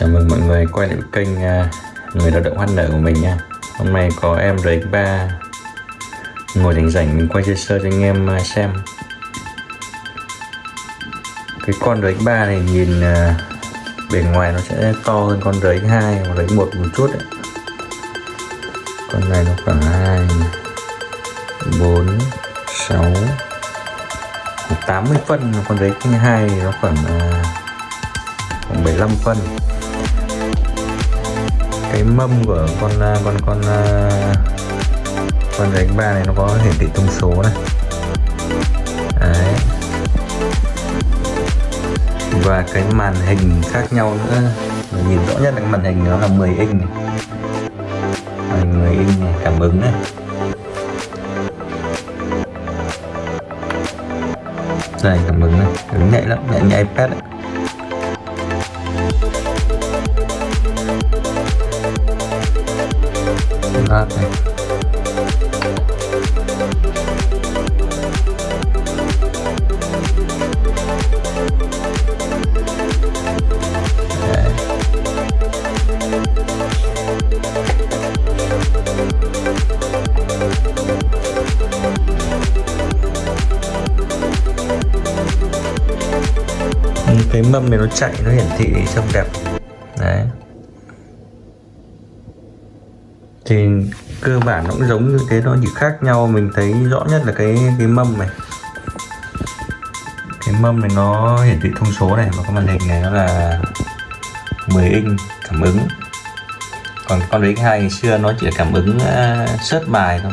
Chào mừng mọi người quay lại kênh à, Người lao động hoan nở của mình nha. Hôm nay có em RX3 Ngồi rảnh rảnh mình quay sơ sơ cho anh em à, xem. Cái con RX3 này nhìn à, bề ngoài nó sẽ to hơn con RX2 hoặc RX1 một chút ấy. Con này nó khoảng 2 4 6 80 phân. Con RX2 nó khoảng khoảng 75 phân cái mâm của con à, con con à, con đánh ba này nó có hiển thị thông số này. Đấy. và cái màn hình khác nhau nữa. Mình nhìn rõ nhất là cái màn hình nó là 10 inch này. Màn 10 inch này, cảm ứng này. Đây, cảm ứng này. Ứng nhạy lắm, nhạy như ipad ấy. À, lát này cái mâm này nó chạy nó hiển thị trông đẹp. Cơ bản nó cũng giống như thế nó chỉ khác nhau. Mình thấy rõ nhất là cái cái mâm này. Cái mâm này nó hiển thị thông số này và cái màn hình này nó là 10 inch cảm ứng. Còn con đấy hai ngày xưa nó chỉ là cảm ứng uh, search bài thôi.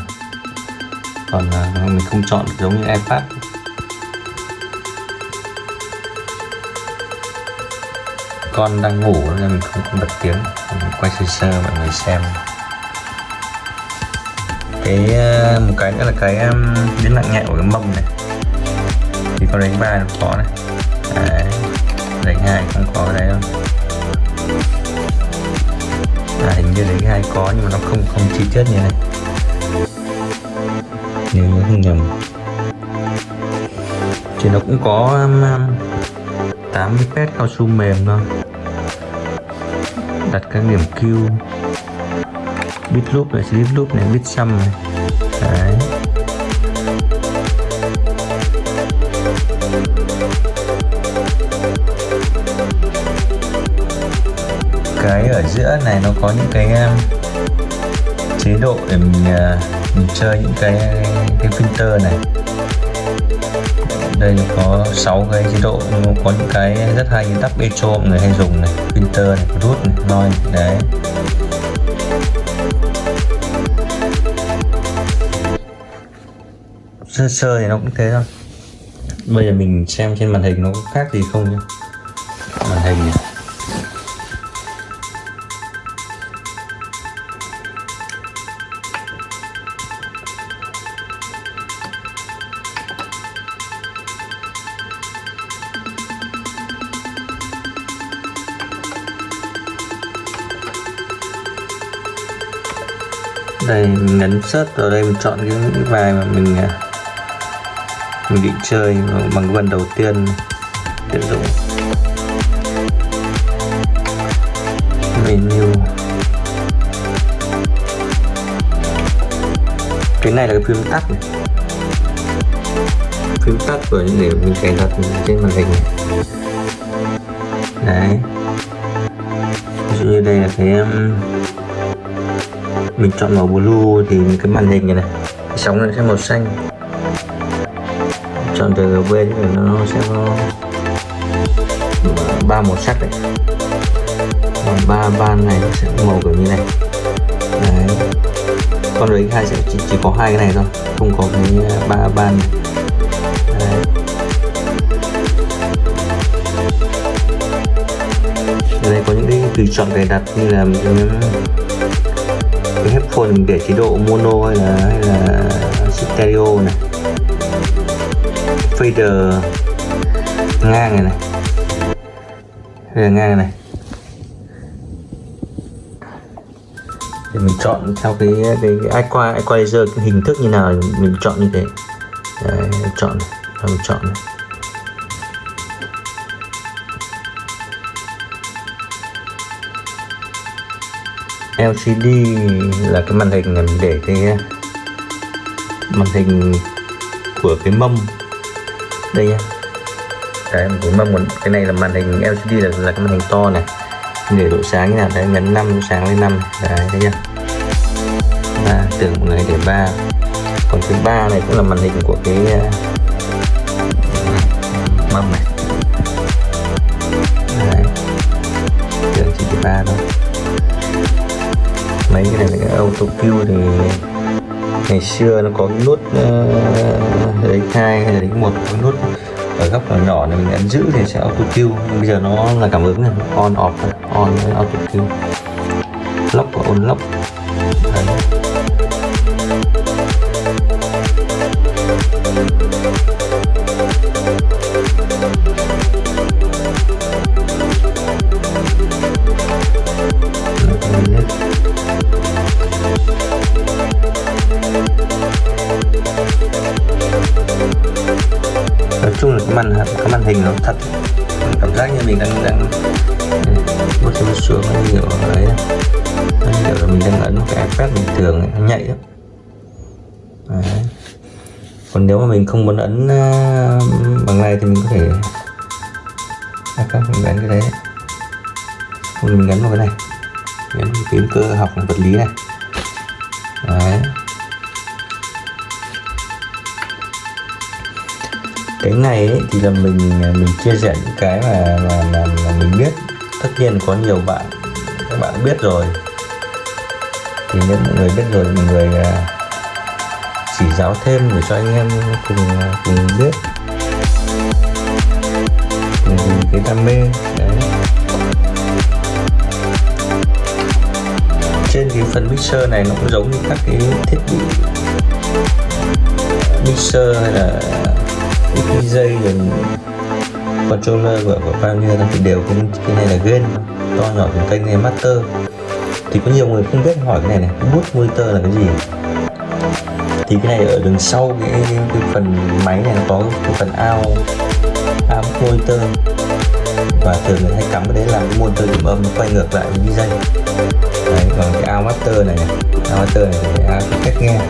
Còn uh, mình không chọn giống như ipad. Con đang ngủ nên mình không, không bật tiếng. Mình quay sơ sơ mọi người xem cái ờ, một cái nữa là cái biến nặng nhẹ của cái mâm này. Thì có đánh ba nó có này đấy. đánh hai không có cái đấy đâu. À, hình như đánh hai có nhưng mà nó không không chi tiết như này. Nếu nhớ không nhầm. Thì nó cũng có um, 80 pet cao su mềm thôi. Đặt các điểm Q bit loop này slip loop này bit sum này đấy. Cái ở giữa này nó có những cái um, chế độ để mình uh, mình chơi những cái cái filter này. Đây có 6 cái chế độ nhưng có những cái rất hay như tắp echo mọi người hay dùng này filter này root này noise đấy. Sơ sơ thì nó cũng thế thôi. Bây giờ mình xem trên màn hình nó có khác gì không nhá. Màn hình này. Đây, mình nhấn search vào đây, mình chọn những bài mà mình à, mình định chơi bằng vân đầu tiên tiện dụng. Menu. Cái này là cái phím tắt này. Phím tắt của những để mình cài đặt trên màn hình này. Đấy. Ví dụ như đây là cái um, mình chọn màu blue thì cái màn hình này này sóng nó sẽ màu xanh chọn từ gb thì nó sẽ có ba màu sắc đấy còn ba ban này nó sẽ màu kiểu như này đấy. con đấy hai sẽ chỉ, chỉ có hai cái này thôi không có cái ba ban này đấy. Ở đây có những cái tùy chọn cài đặt như là cái headphone mình để chế độ mono hay là hay là stereo này fader ngang này này. Fader ngang này thì mình chọn theo cái cái, cái equalizer, equalizer cái hình thức như nào mình chọn như thế. Đấy, chọn này, mình chọn này. LCD là cái màn hình mình để cái màn hình của cái mâm đây nhá đấy một cái muốn cái này là màn hình LCD là, là cái màn hình to này. Để độ sáng như nào đấy nhấn 5 sáng lên 5 đấy thấy chưa? Ba tưởng một người để ba. Còn thứ ba này cũng là màn hình của cái ờ, mâm này. Đấy. Tưởng chỉ thứ ba thôi. Mấy cái này là cái auto cue thì ngày xưa nó có cái nút uh, ờ, đánh hai hay là đánh một cái nút ở góc nhỏ nhỏ này mình ấn giữ thì sẽ auto cue bây giờ nó là cảm ứng này on off on auto cue lock và on lock. Đấy. Hình nó thật. Cảm giác như mình đang đang ừ, một xuống xuống nó nhiều đấy nó nhiều là mình đang ấn cái ipad bình thường ấy, nó nhạy lắm. Đấy. còn nếu mà mình không muốn ấn ờ, bằng này thì mình có thể à, các mình ấn cái đấy. Không mình ấn vào cái này. Ấn phím cơ học vật lý này. Cái này ấy, thì là mình à, mình chia sẻ những cái mà mà, mà, mà mình biết. Tất nhiên có nhiều bạn các bạn biết rồi. Thì nếu mọi người biết rồi mọi người à, chỉ giáo thêm để cho anh em cùng à, cùng biết. Vì cái đam mê đấy. Trên cái phần mixer này nó cũng giống như các cái thiết bị mixer hay là cái dây rồi controller của, của Pioneer thì đều cái, cái này là gain to nhỏ của kênh này master. Thì có nhiều người không biết hỏi cái này này cái bút monitor là cái gì? Thì cái này ở đằng sau cái, cái, cái phần máy này nó có cái phần ao ao monitor và thường người hay cắm cái đấy làm cái monitor điểm âm nó quay ngược lại với dây đấy còn cái ao master này ao master này thì ao cách nghe đấy.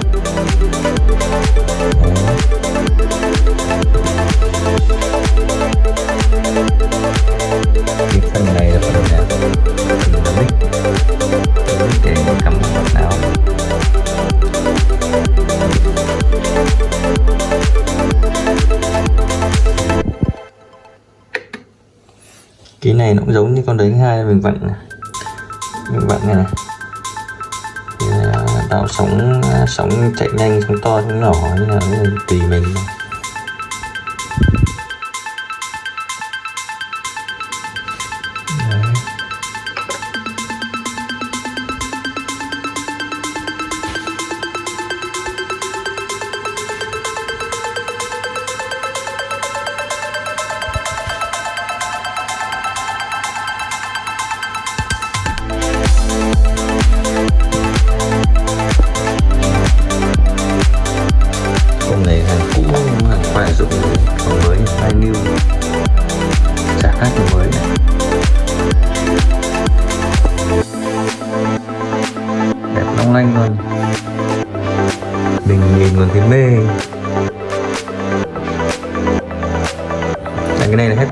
cái phần này là phần nào? Để cắm vào nào? Cái này nó cũng giống như con đấy hai mình vặn này mình bạn này này. Đào sóng à, sóng chạy nhanh sóng to sóng nhỏ, như nào tùy mình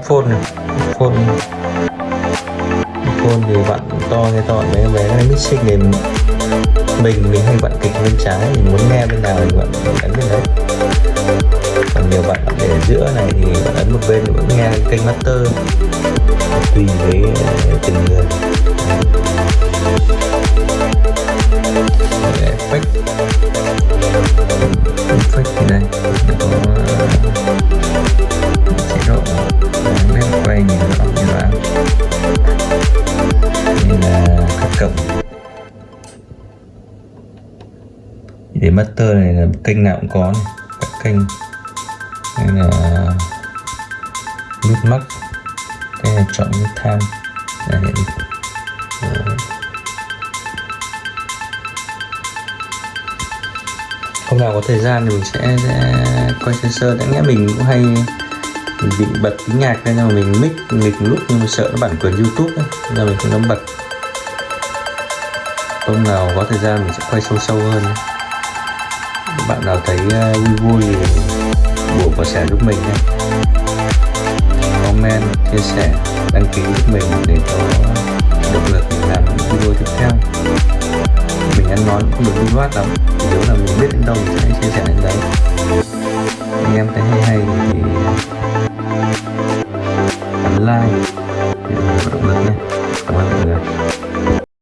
phone này. Phone. Phone thì bạn to nghe to, bé bé, cái này mixing thì mình mình hay vặn kịch bên trái, mình muốn nghe bên nào thì bạn ấn bên đấy. Còn nhiều bạn để ở giữa này thì bạn ấn một bên thì vẫn nghe kênh master. Tùy với ờ, từng người effect effect thì đây? Nó có ờ, chế độ nét quay nhìn rõ như vậy. Đây là các cổng. Để master này là kênh nào cũng có này các kênh. Đây là mid mắc, cái này chọn mid time đây hiện hôm nào có thời gian thì mình sẽ, sẽ quay sơ. Đã nghĩa mình cũng hay mình bị bật tiếng nhạc nên mà mình mic nghịch lúc nhưng mà sợ nó bản quyền youtube ấy, nên mình không dám bật. Hôm nào có thời gian mình sẽ quay sâu sâu hơn. Bạn nào thấy ờ, vui vui thì buộc và sẻ giúp mình nhé. Comment chia sẻ đăng ký giúp mình để có động lực để làm những video tiếp theo ăn ngon không được lưu loát lắm Nếu là mình biết đến đâu thì sẽ chia sẻ đến đấy. Anh em thấy hay hay thì ấn like để có động lực nhé. Cảm ơn mọi người.